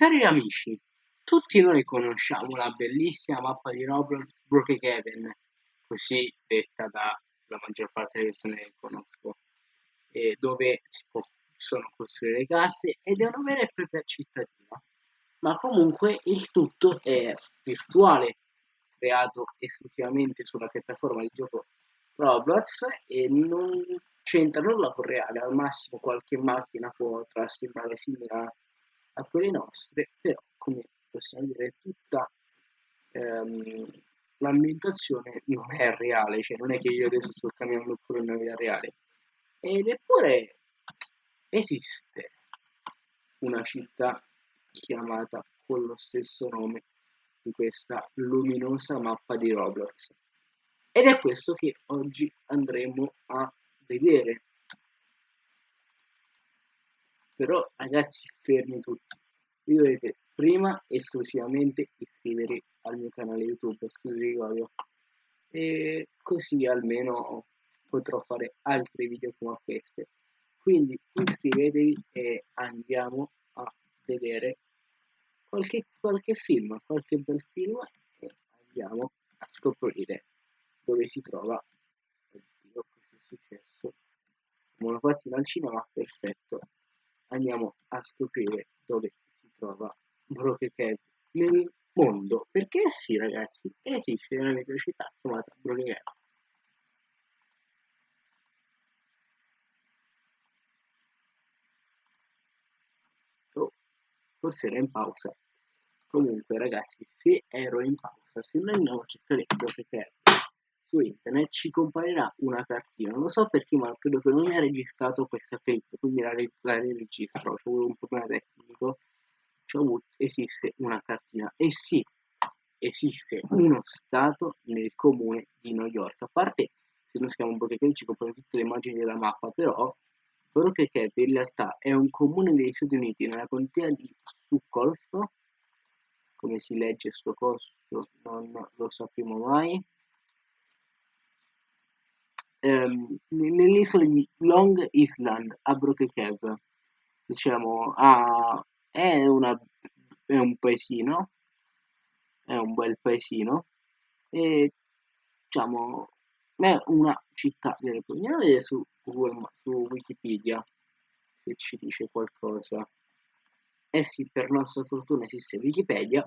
Cari amici, tutti noi conosciamo la bellissima mappa di Roblox Brookhaven, così detta dalla maggior parte delle persone che conosco, dove si possono costruire case ed è una vera e propria cittadina. Ma comunque il tutto è virtuale, creato esclusivamente sulla piattaforma di gioco Roblox e non c'entra nulla con reale, al massimo qualche macchina può trasformare simile a a quelle nostre, però come possiamo dire tutta ehm, l'ambientazione non è reale, cioè non è che io adesso sto camminando pure nella vita reale. Ed eppure esiste una città chiamata con lo stesso nome di questa luminosa mappa di Roblox. Ed è questo che oggi andremo a vedere però ragazzi fermi tutti. Vi dovete prima esclusivamente iscrivervi al mio canale youtube Studio e così almeno potrò fare altri video come queste. Quindi iscrivetevi e andiamo a vedere qualche, qualche film qualche bel film e andiamo a scoprire dove si trova. Oddio cosa è successo? Me lo al cinema perfetto andiamo a scoprire dove si trova Broken Cave nel mondo. Perché sì ragazzi esiste una microcittà chiamata Broken Cave oh, forse era in pausa. Comunque ragazzi se ero in pausa se noi andiamo a cercare internet ci comparirà una cartina. Non lo so perché, ma credo che non mi ha registrato questa clip, quindi la, la registro. C'è un problema tecnico. Avuto, esiste una cartina. E sì, esiste uno stato nel comune di New York. A parte se noi scriviamo Broken ci comprano tutte le immagini della mappa, però Cave in realtà è un comune degli Stati Uniti nella contea di Suffolk. Come si legge sto costo non lo sappiamo mai ehm, nell'isola di Long Island a Broken Cave diciamo ah, è, una, è un paesino è un bel paesino e diciamo è una città andiamo a vedere su su Wikipedia se ci dice qualcosa. Eh sì per nostra fortuna esiste Wikipedia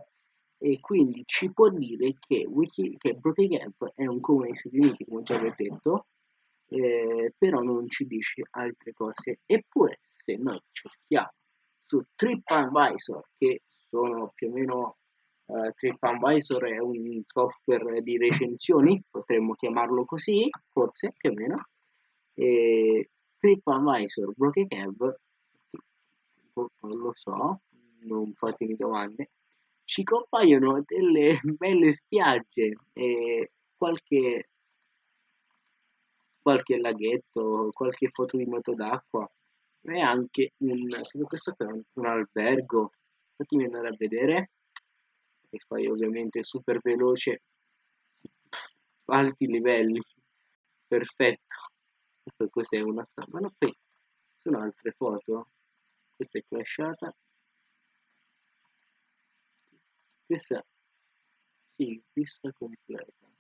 e quindi ci può dire che, Wiki, che Broken è un comune degli Stati Uniti come già vi ho detto eh, però non ci dice altre cose. Eppure, se noi cerchiamo su TripAdvisor, che sono più o meno eh, TripAdvisor è un software di recensioni, potremmo chiamarlo così, forse più o meno. E TripAdvisor Broken Cab, non lo so, non fatemi domande, ci compaiono delle belle spiagge e qualche qualche laghetto, qualche foto di moto d'acqua e anche un, questo è un, un albergo. Fatemi andare a vedere e fai ovviamente super veloce alti livelli perfetto. Questo cos'è una no qui sono altre foto. Questa è crashata. Questa sì vista completa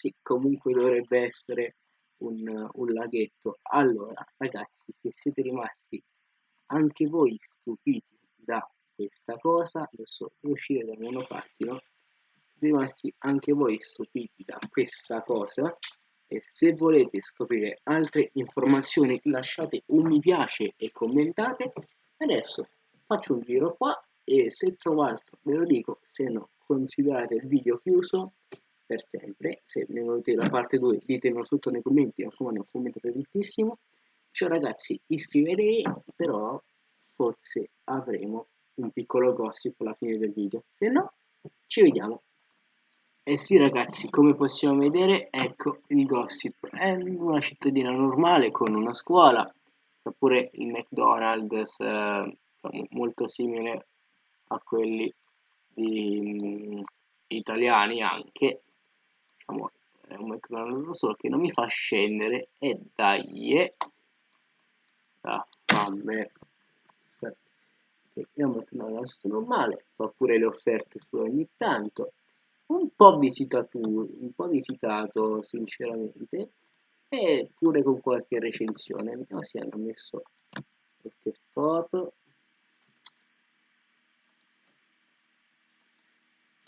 sì, comunque dovrebbe essere un, un laghetto. Allora, ragazzi, se siete rimasti anche voi stupiti da questa cosa, adesso uscire dal monopattino, rimasti anche voi stupiti da questa cosa e se volete scoprire altre informazioni lasciate un mi piace e commentate adesso faccio un giro qua e se trovo altro ve lo dico se no considerate il video chiuso per sempre. Se ne volete la parte 2 ditemelo sotto nei commenti, raccomando, un commento tantissimo. Ciao ragazzi, iscrivetevi, però forse avremo un piccolo gossip alla fine del video. Se no, ci vediamo. E eh sì ragazzi, come possiamo vedere, ecco il gossip. È una cittadina normale con una scuola, sta pure il McDonald's, eh, molto simile a quelli di, mm, italiani anche diciamo, è un McDonald's solo che non mi fa scendere e dai da vabbè che è un McDonald's normale, fa pure le offerte su ogni tanto, un po' visitato, un po' visitato sinceramente, e pure con qualche recensione, vediamo se hanno messo qualche foto.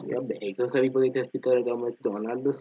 Vabbè, cosa vi potete aspettare da un McDonald's?